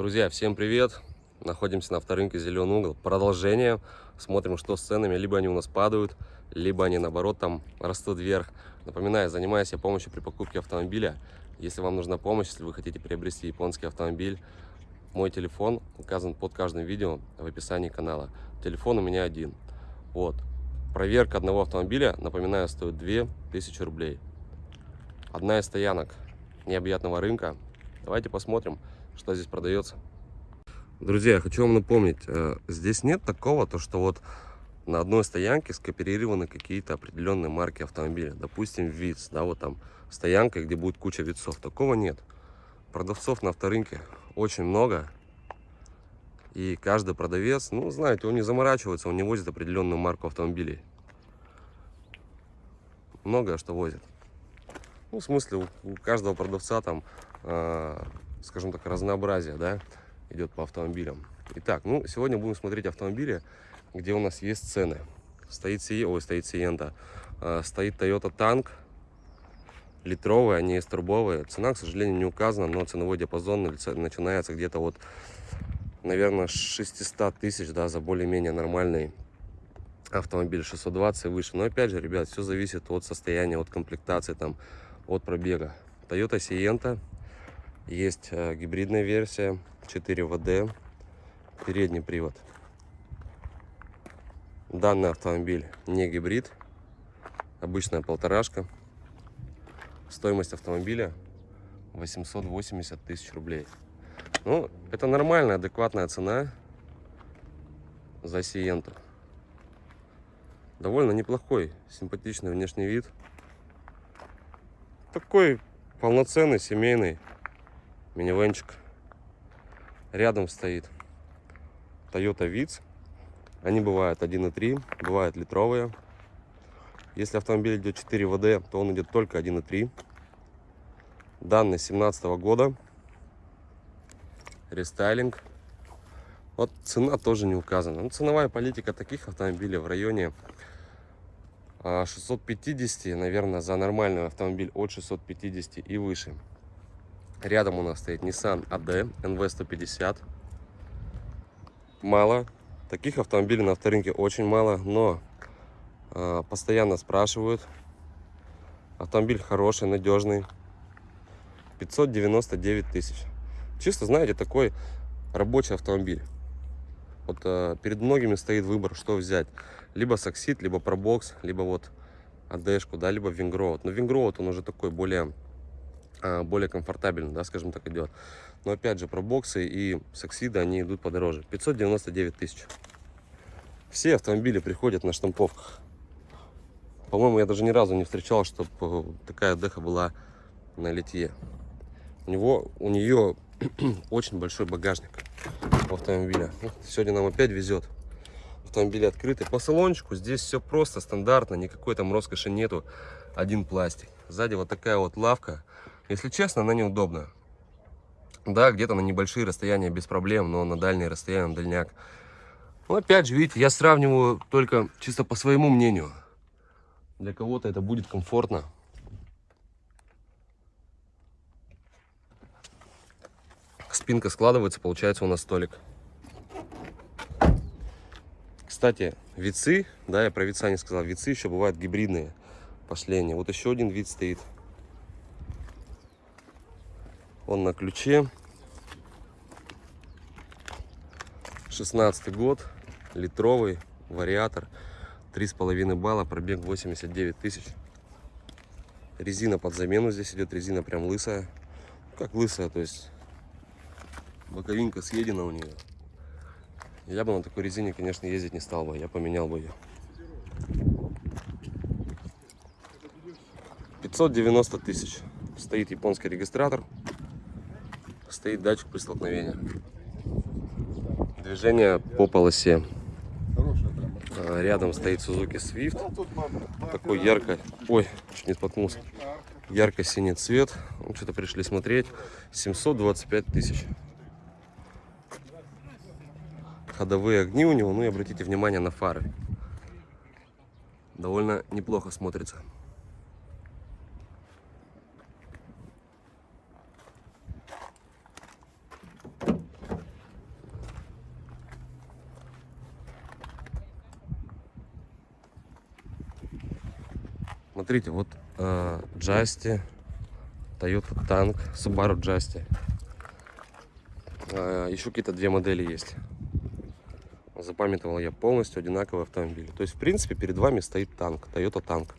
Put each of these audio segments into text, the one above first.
Друзья, всем привет! Находимся на авторынке Зеленый угол. Продолжение. Смотрим, что с ценами. Либо они у нас падают, либо они наоборот там растут вверх. Напоминаю, занимаюсь я помощью при покупке автомобиля. Если вам нужна помощь, если вы хотите приобрести японский автомобиль, мой телефон указан под каждым видео в описании канала. Телефон у меня один. Вот. Проверка одного автомобиля, напоминаю, стоит 2000 рублей. Одна из стоянок необъятного рынка. Давайте посмотрим, что здесь продается. Друзья, я хочу вам напомнить, э, здесь нет такого, то что вот на одной стоянке скооперированы какие-то определенные марки автомобиля. Допустим, ВИЦ, да, вот там стоянка, где будет куча ВИЦов. Такого нет. Продавцов на авторынке очень много. И каждый продавец, ну, знаете, он не заморачивается, он не возит определенную марку автомобилей. Многое что возит. Ну, в смысле, у, каждого продавца там, э, скажем так, разнообразие, да, идет по автомобилям. Итак, ну, сегодня будем смотреть автомобили, где у нас есть цены. Стоит, Си, ой, стоит Сиента, э, стоит Toyota Tank, литровые, они есть турбовые. Цена, к сожалению, не указана, но ценовой диапазон начинается где-то вот, наверное, 600 тысяч, да, за более-менее нормальный автомобиль 620 и выше. Но опять же, ребят, все зависит от состояния, от комплектации, там, от пробега. Toyota Sienta, есть э, гибридная версия, 4 ВД, передний привод. Данный автомобиль не гибрид, обычная полторашка. Стоимость автомобиля 880 тысяч рублей. Ну, это нормальная, адекватная цена за Сиенту. Довольно неплохой, симпатичный внешний вид. Такой полноценный, семейный минивенчик. Рядом стоит Toyota Vitz. Они бывают 1.3, бывают литровые. Если автомобиль идет 4 ВД, то он идет только 1.3. Данный 17 -го года. Рестайлинг. Вот цена тоже не указана. Ну, ценовая политика таких автомобилей в районе 650, а, наверное, за нормальный автомобиль от 650 и выше. Рядом у нас стоит Nissan AD NV150. Мало. Таких автомобилей на авторынке очень мало, но э, постоянно спрашивают. Автомобиль хороший, надежный. 599 тысяч. Чисто, знаете, такой рабочий автомобиль. Вот э, перед многими стоит выбор, что взять. Либо Саксит, либо Пробокс, либо вот АДшку, да, либо Вингроуд. Но Вингроуд, он уже такой более более комфортабельно, да, скажем так, идет. Но опять же, про боксы и саксиды, они идут подороже. 599 тысяч. Все автомобили приходят на штамповках. По-моему, я даже ни разу не встречал, чтобы э, такая деха была на литье. У него, у нее очень большой багажник у автомобиля. Сегодня нам опять везет. Автомобили открыты. По салончику здесь все просто, стандартно, никакой там роскоши нету. Один пластик. Сзади вот такая вот лавка если честно, она неудобна. Да, где-то на небольшие расстояния без проблем, но на дальние расстояния, на дальняк. Ну, опять же, видите, я сравниваю только чисто по своему мнению. Для кого-то это будет комфортно. Спинка складывается, получается у нас столик. Кстати, вицы, да, я про вица не сказал, вицы еще бывают гибридные. Они. Вот еще один вид стоит. Он на ключе. 16 год. Литровый вариатор. 3,5 балла. Пробег 89 тысяч. Резина под замену. Здесь идет резина прям лысая. Как лысая, то есть боковинка съедена у нее. Я бы на такой резине, конечно, ездить не стал бы. Я поменял бы ее. 590 тысяч. Стоит японский регистратор стоит датчик при столкновении. Движение по полосе. А, рядом стоит Suzuki Swift. Такой ярко... Ой, чуть не споткнулся. Ярко-синий цвет. Ну, Что-то пришли смотреть. 725 тысяч. Ходовые огни у него. Ну и обратите внимание на фары. Довольно неплохо смотрится. Смотрите, вот э, Джасти, Toyota Tank, Subaru Джасти. Э, еще какие-то две модели есть. Запамятовал я полностью одинаковые автомобили. То есть, в принципе, перед вами стоит танк, Toyota Tank.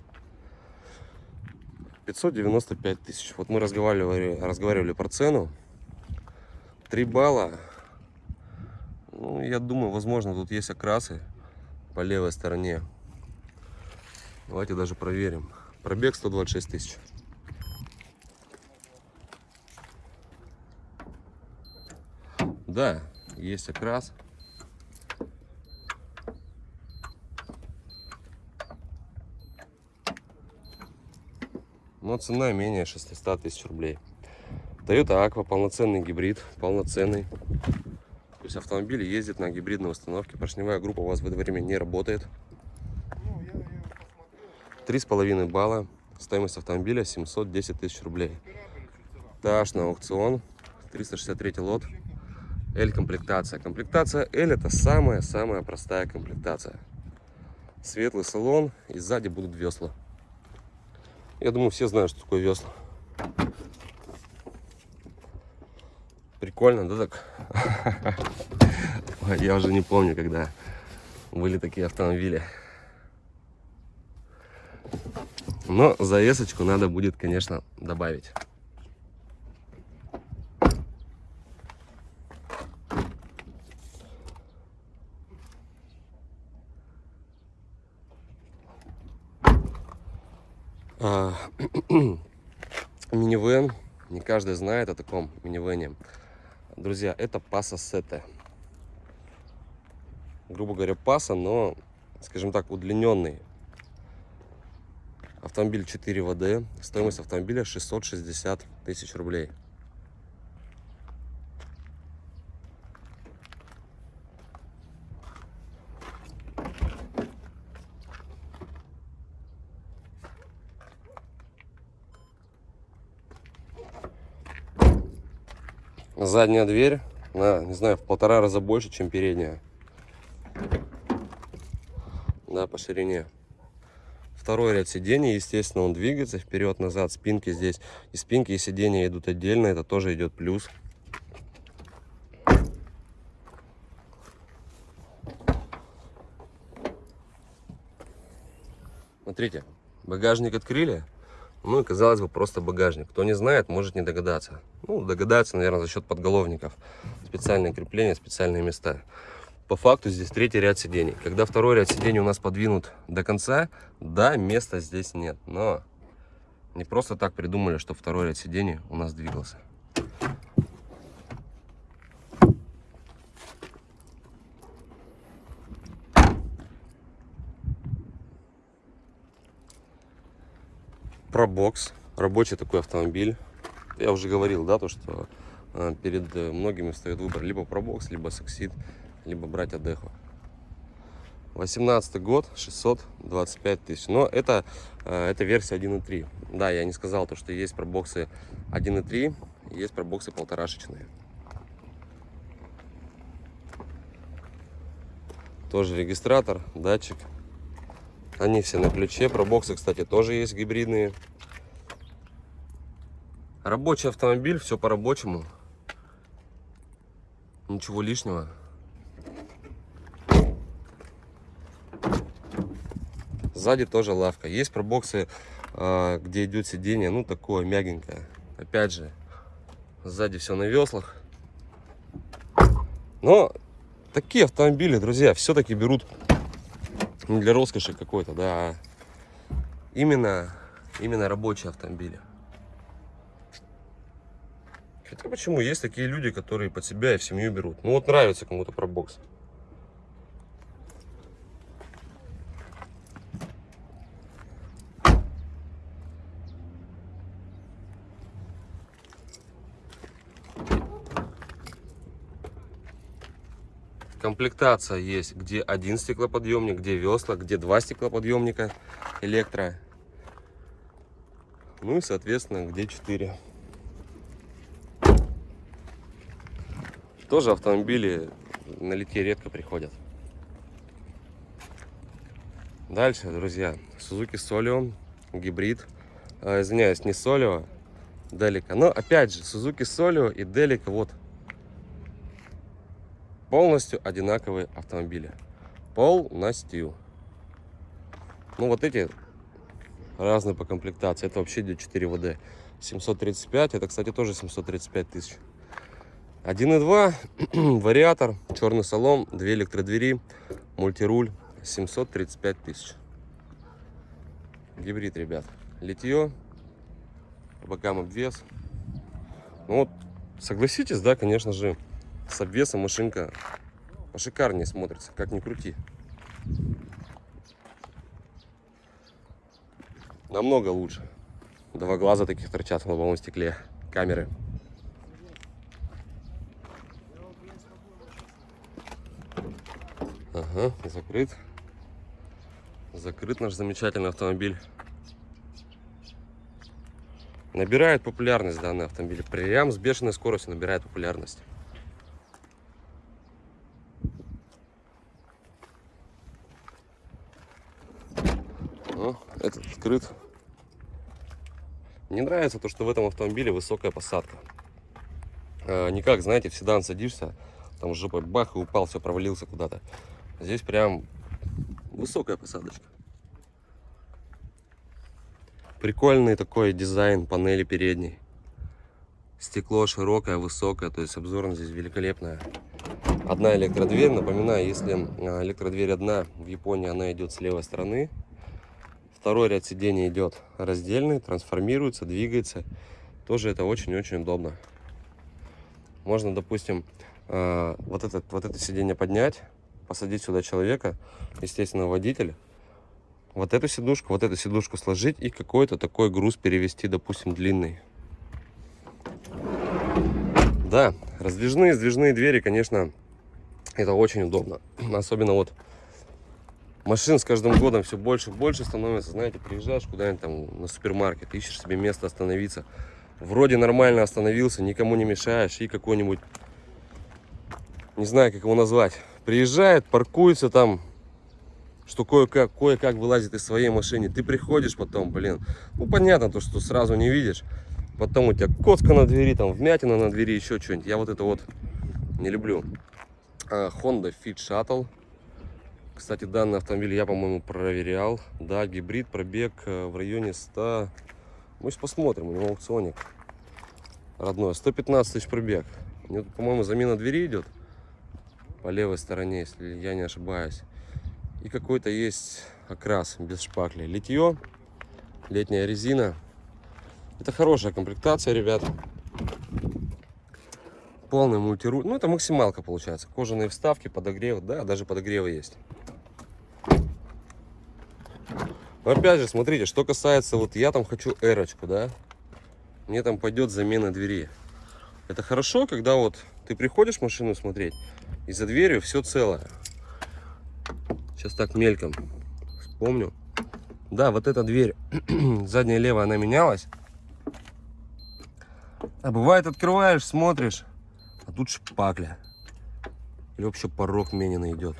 595 тысяч. Вот мы разговаривали, разговаривали про цену. 3 балла. Ну, я думаю, возможно, тут есть окрасы по левой стороне. Давайте даже проверим. Пробег 126 тысяч. Да, есть окрас. Но цена менее 600 тысяч рублей. Toyota Aqua, полноценный гибрид, полноценный. То есть автомобиль ездит на гибридной установке. Поршневая группа у вас в это время не работает. Три с половиной балла. Стоимость автомобиля 710 тысяч рублей. Таш на аукцион. 363 лот. L комплектация. Комплектация L это самая-самая простая комплектация. Светлый салон и сзади будут весла. Я думаю, все знают, что такое весла. Прикольно, да так? Я уже не помню, когда были такие автомобили. Но завесочку надо будет, конечно, добавить. А, минивэн. Не каждый знает о таком минивэне. Друзья, это паса сета. Грубо говоря, паса, но, скажем так, удлиненный. Автомобиль 4 ВД. Стоимость автомобиля 660 тысяч рублей. Задняя дверь, на, не знаю, в полтора раза больше, чем передняя. Да, по ширине. Второй ряд сидений, естественно, он двигается вперед-назад. Спинки здесь и спинки, и сиденья идут отдельно. Это тоже идет плюс. Смотрите, багажник открыли. Ну и, казалось бы, просто багажник. Кто не знает, может не догадаться. Ну, догадаться, наверное, за счет подголовников. Специальные крепления, специальные места. По факту здесь третий ряд сидений. Когда второй ряд сидений у нас подвинут до конца, да, места здесь нет. Но не просто так придумали, что второй ряд сидений у нас двигался. Пробокс. Рабочий такой автомобиль. Я уже говорил, да, то, что э, перед многими встает выбор либо пробокс, либо саксид, либо брать Адеху. 18 год, 625 тысяч. Но это, э, это версия 1.3. Да, я не сказал то, что есть пробоксы 1.3, есть пробоксы полторашечные. Тоже регистратор, датчик они все на ключе. Пробоксы, кстати, тоже есть гибридные. Рабочий автомобиль, все по-рабочему. Ничего лишнего. Сзади тоже лавка. Есть пробоксы, а, где идет сиденье, ну такое мягенькое. Опять же, сзади все на веслах. Но такие автомобили, друзья, все-таки берут не для роскоши какой-то, да, а именно, именно рабочие автомобили. Хотя почему? Есть такие люди, которые под себя и в семью берут. Ну вот нравится кому-то про бокс. Комплектация есть, где один стеклоподъемник, где весла, где два стеклоподъемника электро. Ну и, соответственно, где 4. Тоже автомобили на литье редко приходят. Дальше, друзья, Suzuki Solion гибрид. Э, извиняюсь, не Солио, Делика. Но опять же, Сузуки Солио и Делика вот полностью одинаковые автомобили. Полностью. Ну вот эти разные по комплектации. Это вообще идет 4 ВД. 735, это, кстати, тоже 735 тысяч. 1.2, вариатор, черный салон, две электродвери, мультируль, 735 тысяч. Гибрид, ребят. Литье, бокам обвес. Ну вот, согласитесь, да, конечно же, с обвесом машинка пошикарнее смотрится, как ни крути. Намного лучше. Два глаза таких торчат в лобовом стекле. Камеры. Ага, закрыт. Закрыт наш замечательный автомобиль. Набирает популярность данный автомобиль. Прям с бешеной скоростью набирает популярность. О, этот открыт. Мне нравится то, что в этом автомобиле высокая посадка. А, не как, знаете, в седан садишься, там жопой бах и упал, все, провалился куда-то. Здесь прям высокая посадочка. Прикольный такой дизайн панели передней. Стекло широкое, высокое, то есть обзорность здесь великолепная. Одна электродверь, напоминаю, если а, электродверь одна, в Японии она идет с левой стороны. Второй ряд сидений идет раздельный, трансформируется, двигается. Тоже это очень-очень удобно. Можно, допустим, а, вот, этот, вот это сиденье поднять, посадить сюда человека, естественно, водитель вот эту сидушку, вот эту сидушку сложить и какой-то такой груз перевести, допустим, длинный. Да, раздвижные, сдвижные двери, конечно, это очень удобно. Особенно вот машин с каждым годом все больше и больше становится. Знаете, приезжаешь куда-нибудь там на супермаркет, ищешь себе место остановиться. Вроде нормально остановился, никому не мешаешь и какой-нибудь, не знаю, как его назвать, приезжает, паркуется там что кое-как кое -как вылазит из своей машины. Ты приходишь потом, блин, ну понятно, то, что сразу не видишь. Потом у тебя коцка на двери, там вмятина на двери, еще что-нибудь. Я вот это вот не люблю. А, Honda Fit Shuttle. Кстати, данный автомобиль я, по-моему, проверял. Да, гибрид, пробег э, в районе 100... Мы сейчас посмотрим, у него аукционик родной. 115 тысяч пробег. По-моему, замена двери идет по левой стороне, если я не ошибаюсь. И какой-то есть окрас без шпакли. Литье, летняя резина. Это хорошая комплектация, ребят. Полный мультируль. Ну, это максималка получается. Кожаные вставки, подогрев. Да, даже подогревы есть. Но опять же, смотрите, что касается, вот я там хочу эрочку, да. Мне там пойдет замена двери. Это хорошо, когда вот ты приходишь машину смотреть, и за дверью все целое. Сейчас так мельком вспомню. Да, вот эта дверь, задняя левая, она менялась. А бывает открываешь, смотришь, а тут шпакля. Или вообще порог мененный идет.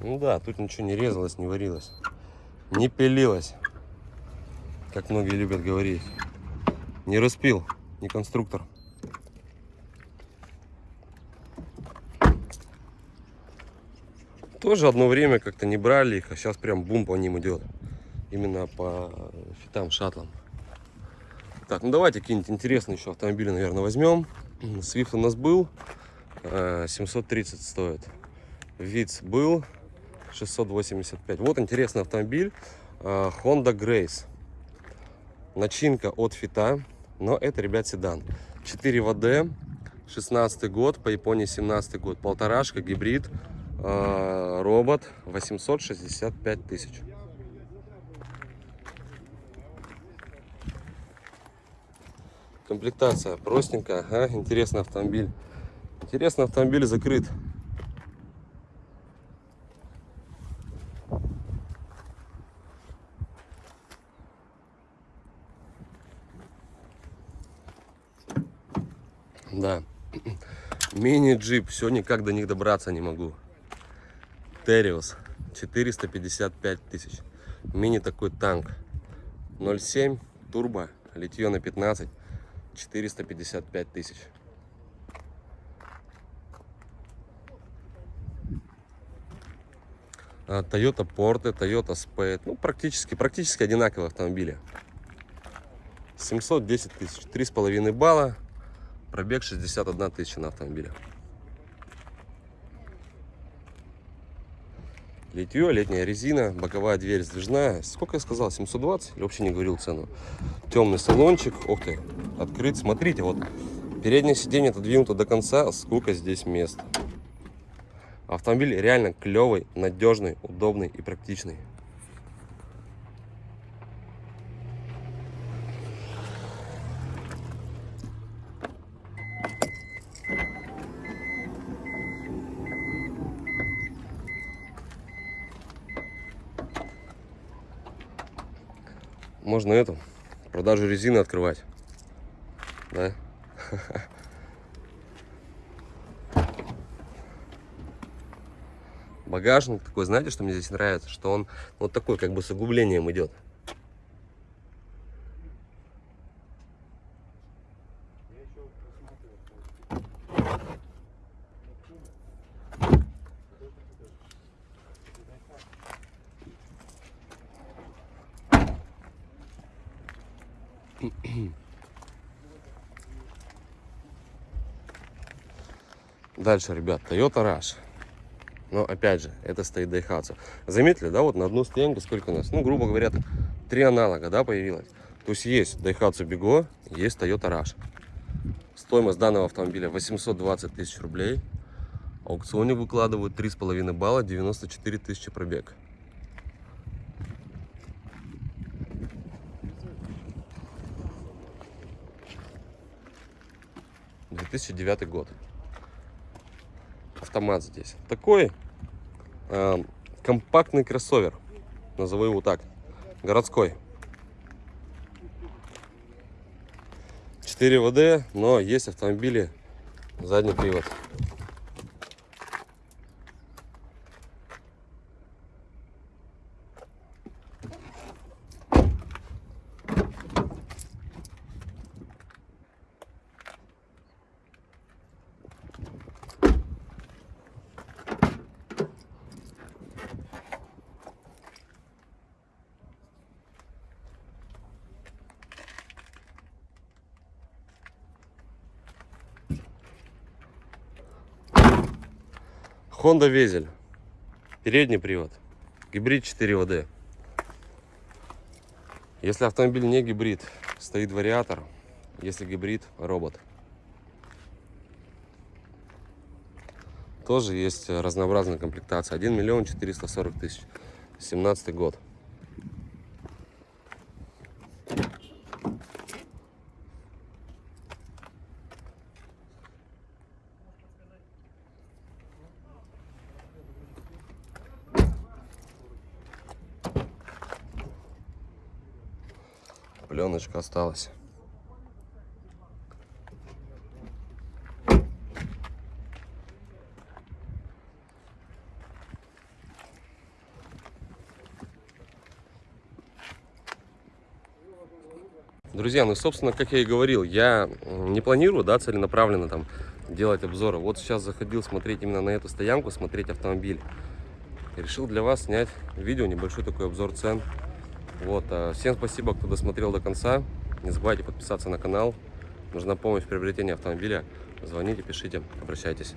Ну да, тут ничего не резалось, не варилось, не пилилось как многие любят говорить. Не распил, не конструктор. Тоже одно время как-то не брали их, а сейчас прям бум по ним идет. Именно по фитам, шаттлам. Так, ну давайте какие-нибудь интересные еще автомобили, наверное, возьмем. Свифт у нас был, 730 э, стоит. Виц был, 685. Вот интересный автомобиль, э, Honda Grace. Начинка от Фита, но это, ребят, седан. 4 ВД, 16 год, по Японии 17 год. Полторашка, гибрид, э, робот, 865 тысяч. Комплектация простенькая, ага, интересный автомобиль. Интересный автомобиль закрыт. Да. Мини-джип. Все никак до них добраться не могу. Териус. 455 тысяч. Мини такой танк. 0,7 турбо. Литье на 15. 455 тысяч. А, Toyota Porte, Toyota Spade. Ну, практически, практически одинаковые автомобили. 710 тысяч. 3,5 балла. Пробег 61 тысяча на автомобиле. Литье, летняя резина, боковая дверь сдвижная. Сколько я сказал? 720? Или вообще не говорил цену? Темный салончик. Ух ты, открыт. Смотрите, вот переднее сиденье отодвинуто до конца. Сколько здесь места. Автомобиль реально клевый, надежный, удобный и практичный. Можно эту продажу резины открывать. Да? Багажник такой, знаете, что мне здесь нравится? Что он вот такой, как бы с углублением идет. Дальше, ребят, Toyota Rush. Но опять же, это стоит Daihatsu. Заметили, да, вот на одну стоянку сколько у нас? Ну, грубо говоря, три аналога, да, появилось. То есть есть Daihatsu Bigo, есть Toyota Rush. Стоимость данного автомобиля 820 тысяч рублей. Аукционе выкладывают 3,5 балла, 94 тысячи пробег. Две тысячи девятый год автомат здесь. Такой э, компактный кроссовер, назову его так, городской. 4 ВД, но есть автомобили задний привод. Honda Везель. Передний привод. Гибрид 4 ВД. Если автомобиль не гибрид, стоит вариатор. Если гибрид, робот. Тоже есть разнообразная комплектация. 1 миллион 440 тысяч. 17 год. Осталась. Друзья, ну, собственно, как я и говорил, я не планирую, да, целенаправленно там делать обзоры. Вот сейчас заходил смотреть именно на эту стоянку, смотреть автомобиль. решил для вас снять видео, небольшой такой обзор цен. Вот, а, всем спасибо, кто досмотрел до конца. Не забывайте подписаться на канал. Нужна помощь в приобретении автомобиля. Звоните, пишите, обращайтесь.